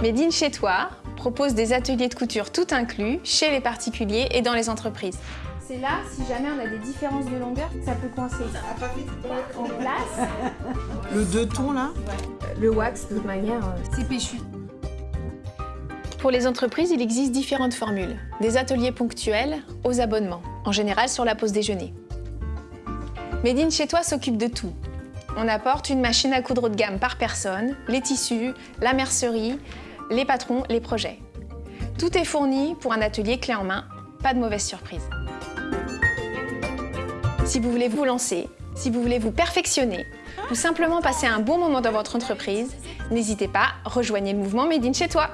Made in chez toi propose des ateliers de couture tout inclus chez les particuliers et dans les entreprises. C'est là, si jamais on a des différences de longueur, ça peut coincer. En place, Le deux tons là le wax, de toute manière, euh, c'est péchu. Pour les entreprises, il existe différentes formules. Des ateliers ponctuels aux abonnements, en général sur la pause déjeuner. Made in chez toi s'occupe de tout. On apporte une machine à coudre haut de gamme par personne, les tissus, la mercerie, les patrons, les projets. Tout est fourni pour un atelier clé en main, pas de mauvaise surprise. Si vous voulez vous lancer, si vous voulez vous perfectionner ou simplement passer un bon moment dans votre entreprise, n'hésitez pas, rejoignez le mouvement Made in chez toi.